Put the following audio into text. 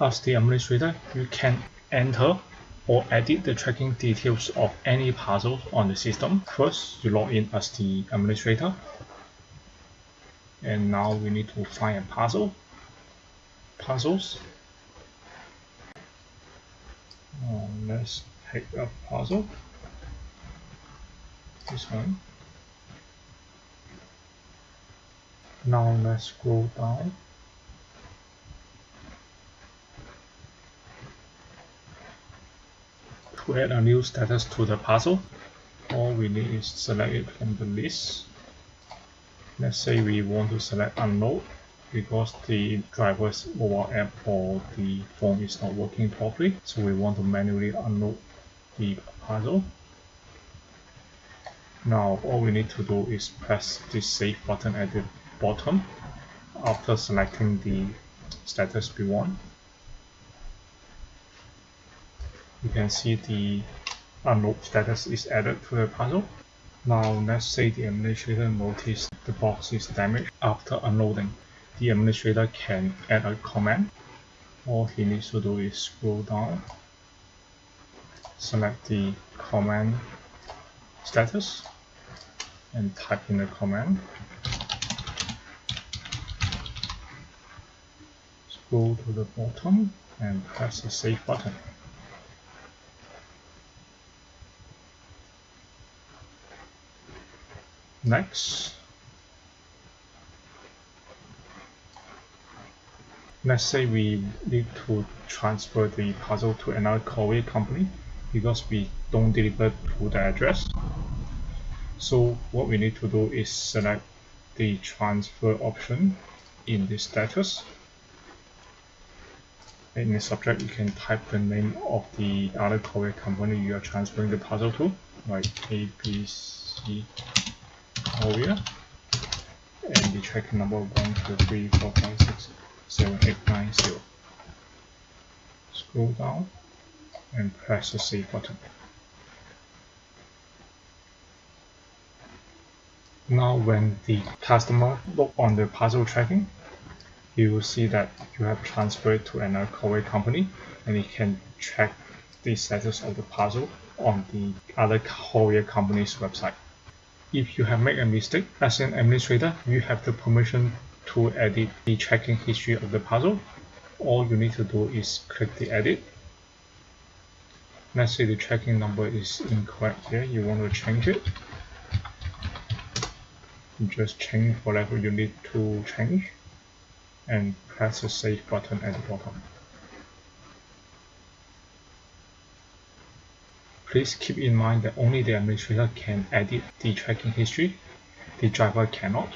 As the administrator, you can enter or edit the tracking details of any puzzle on the system. First, you log in as the administrator. And now we need to find a puzzle. Puzzles. Uh, let's pick a puzzle. This one. Now let's scroll down. To add a new status to the puzzle, all we need is select it from the list. Let's say we want to select unload because the driver's mobile app or the phone is not working properly. So we want to manually unload the puzzle. Now all we need to do is press the save button at the bottom after selecting the status we want. You can see the unload status is added to the puzzle. Now let's say the administrator noticed the box is damaged after unloading. The administrator can add a command. All he needs to do is scroll down, select the command status, and type in the command. Scroll to the bottom and press the save button. Next, let's say we need to transfer the puzzle to another courier company because we don't deliver to the address. So what we need to do is select the transfer option in the status. In the subject, you can type the name of the other courier company you are transferring the puzzle to, like ABC Courier and the tracking number 1, 2, 3, 4, 5, 6, 7, 8, 9, 0. Scroll down and press the save button. Now when the customer look on the parcel tracking, you will see that you have transferred to another courier company and it can track the status of the parcel on the other courier company's website. If you have made a mistake, as an administrator, you have the permission to edit the tracking history of the puzzle. All you need to do is click the edit. Let's say the tracking number is incorrect here, you want to change it. Just change whatever you need to change and press the save button at the bottom. Please keep in mind that only the administrator can edit the tracking history, the driver cannot.